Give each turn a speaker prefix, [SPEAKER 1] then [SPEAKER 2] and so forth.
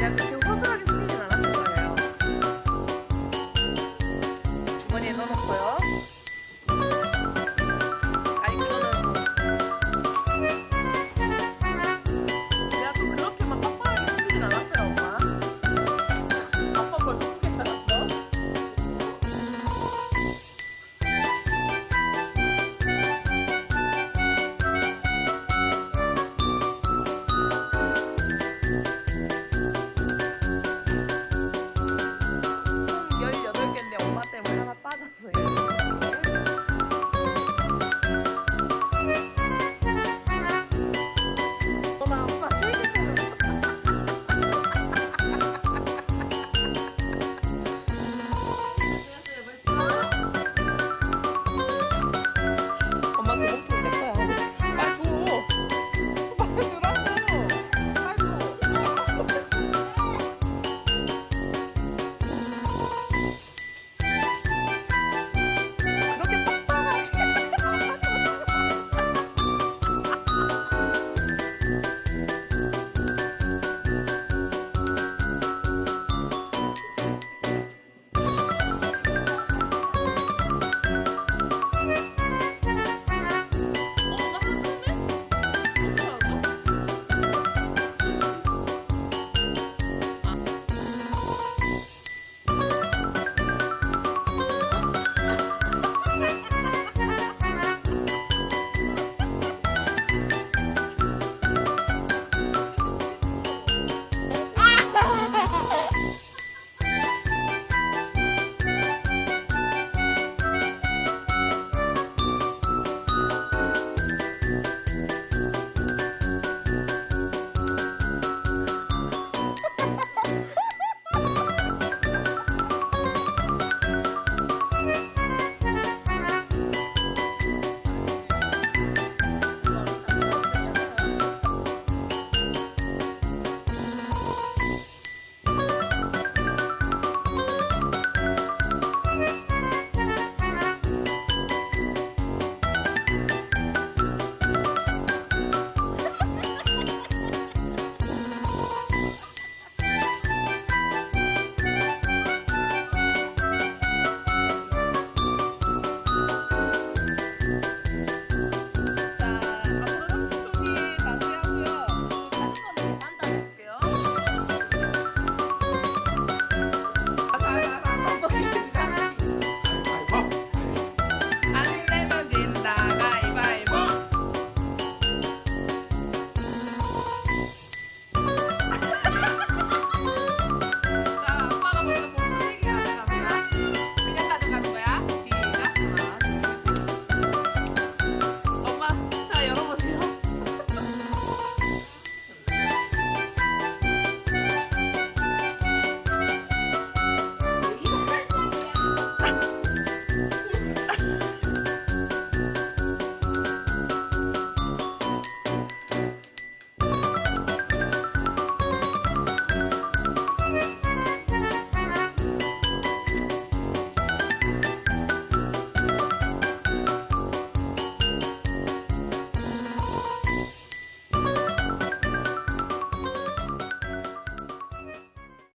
[SPEAKER 1] 그냥 그렇게 허술하게 생기진 않았을 거예요. 주머니에 넣어놓고요.